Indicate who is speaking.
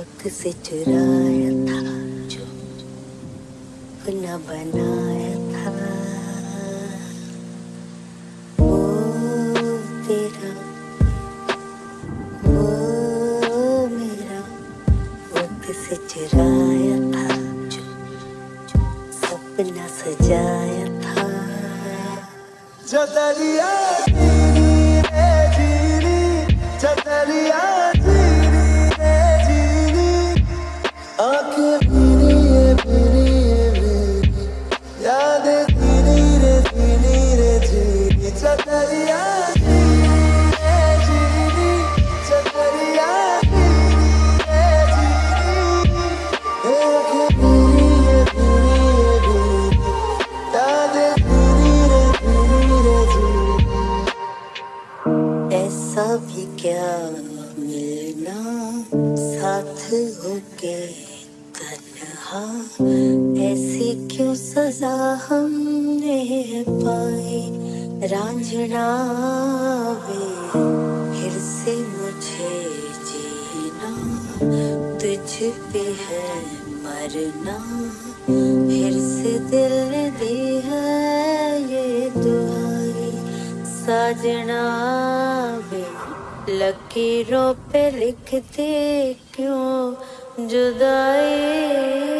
Speaker 1: वक्त से चुराया था जो न बनाया
Speaker 2: कहा
Speaker 1: ऐसी क्यों सजा हमने पाई? रांझना फिर से मुझे जीना। तुझ पे है मरना, फिर से दिल दी है ये दुआई। साजना भी लकीरों पे लिखते क्यों? जुदाई